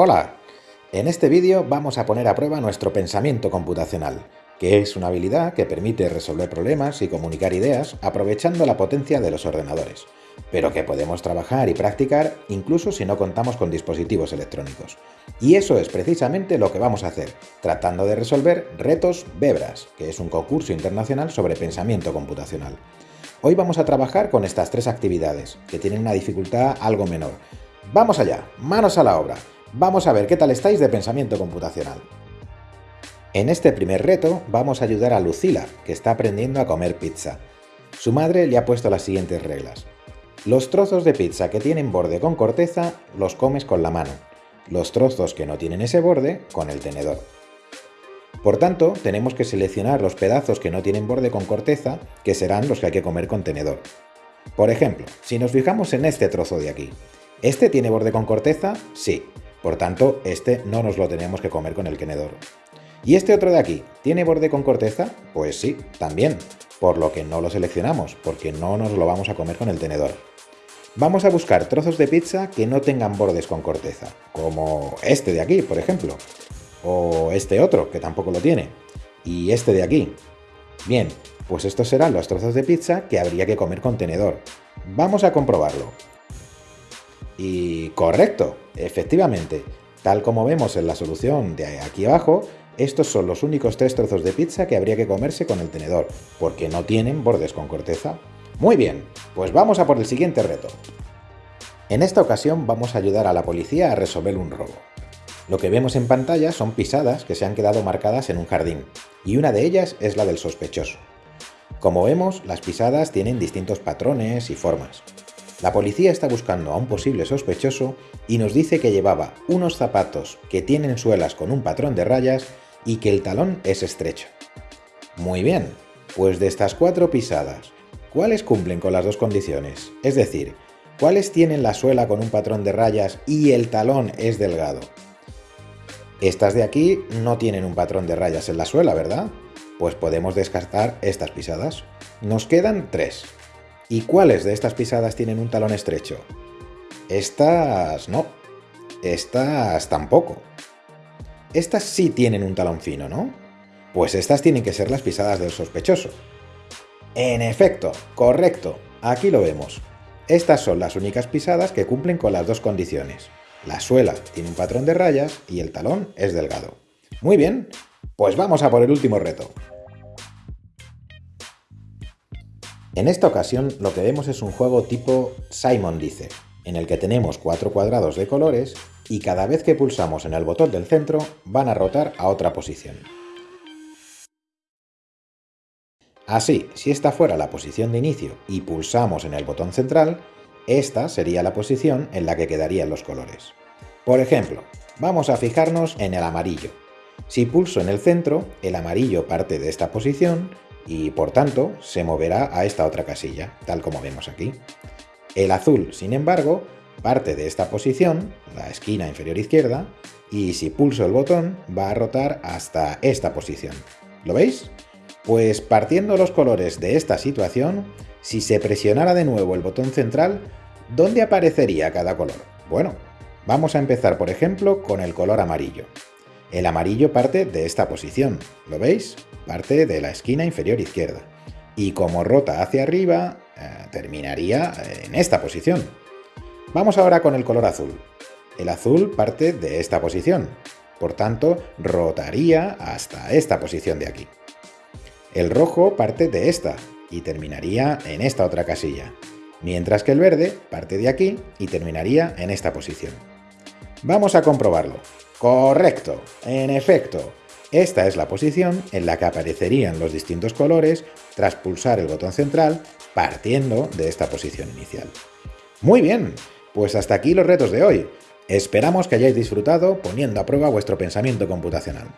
Hola, en este vídeo vamos a poner a prueba nuestro pensamiento computacional, que es una habilidad que permite resolver problemas y comunicar ideas aprovechando la potencia de los ordenadores, pero que podemos trabajar y practicar incluso si no contamos con dispositivos electrónicos. Y eso es precisamente lo que vamos a hacer, tratando de resolver retos Bebras, que es un concurso internacional sobre pensamiento computacional. Hoy vamos a trabajar con estas tres actividades, que tienen una dificultad algo menor. ¡Vamos allá! ¡Manos a la obra! Vamos a ver qué tal estáis de pensamiento computacional. En este primer reto vamos a ayudar a Lucila, que está aprendiendo a comer pizza. Su madre le ha puesto las siguientes reglas. Los trozos de pizza que tienen borde con corteza los comes con la mano. Los trozos que no tienen ese borde, con el tenedor. Por tanto, tenemos que seleccionar los pedazos que no tienen borde con corteza, que serán los que hay que comer con tenedor. Por ejemplo, si nos fijamos en este trozo de aquí, ¿este tiene borde con corteza? Sí. Por tanto, este no nos lo tenemos que comer con el tenedor. ¿Y este otro de aquí? ¿Tiene borde con corteza? Pues sí, también, por lo que no lo seleccionamos, porque no nos lo vamos a comer con el tenedor. Vamos a buscar trozos de pizza que no tengan bordes con corteza, como este de aquí, por ejemplo, o este otro, que tampoco lo tiene, y este de aquí. Bien, pues estos serán los trozos de pizza que habría que comer con tenedor. Vamos a comprobarlo. Y correcto, efectivamente, tal como vemos en la solución de aquí abajo, estos son los únicos tres trozos de pizza que habría que comerse con el tenedor, porque no tienen bordes con corteza. Muy bien, pues vamos a por el siguiente reto. En esta ocasión vamos a ayudar a la policía a resolver un robo. Lo que vemos en pantalla son pisadas que se han quedado marcadas en un jardín, y una de ellas es la del sospechoso. Como vemos, las pisadas tienen distintos patrones y formas. La policía está buscando a un posible sospechoso y nos dice que llevaba unos zapatos que tienen suelas con un patrón de rayas y que el talón es estrecho. Muy bien, pues de estas cuatro pisadas, ¿cuáles cumplen con las dos condiciones? Es decir, ¿cuáles tienen la suela con un patrón de rayas y el talón es delgado? Estas de aquí no tienen un patrón de rayas en la suela, ¿verdad? Pues podemos descartar estas pisadas. Nos quedan tres. ¿Y cuáles de estas pisadas tienen un talón estrecho? Estas no. Estas tampoco. Estas sí tienen un talón fino, ¿no? Pues estas tienen que ser las pisadas del sospechoso. En efecto, correcto, aquí lo vemos. Estas son las únicas pisadas que cumplen con las dos condiciones. La suela tiene un patrón de rayas y el talón es delgado. Muy bien, pues vamos a por el último reto. En esta ocasión lo que vemos es un juego tipo Simon dice, en el que tenemos cuatro cuadrados de colores y cada vez que pulsamos en el botón del centro van a rotar a otra posición. Así, si esta fuera la posición de inicio y pulsamos en el botón central, esta sería la posición en la que quedarían los colores. Por ejemplo, vamos a fijarnos en el amarillo. Si pulso en el centro, el amarillo parte de esta posición y por tanto se moverá a esta otra casilla, tal como vemos aquí. El azul, sin embargo, parte de esta posición, la esquina inferior izquierda, y si pulso el botón va a rotar hasta esta posición. ¿Lo veis? Pues partiendo los colores de esta situación, si se presionara de nuevo el botón central, ¿dónde aparecería cada color? Bueno, vamos a empezar por ejemplo con el color amarillo. El amarillo parte de esta posición, ¿lo veis? Parte de la esquina inferior izquierda. Y como rota hacia arriba, eh, terminaría en esta posición. Vamos ahora con el color azul. El azul parte de esta posición, por tanto, rotaría hasta esta posición de aquí. El rojo parte de esta y terminaría en esta otra casilla, mientras que el verde parte de aquí y terminaría en esta posición. Vamos a comprobarlo. Correcto, en efecto. Esta es la posición en la que aparecerían los distintos colores tras pulsar el botón central partiendo de esta posición inicial. Muy bien, pues hasta aquí los retos de hoy. Esperamos que hayáis disfrutado poniendo a prueba vuestro pensamiento computacional.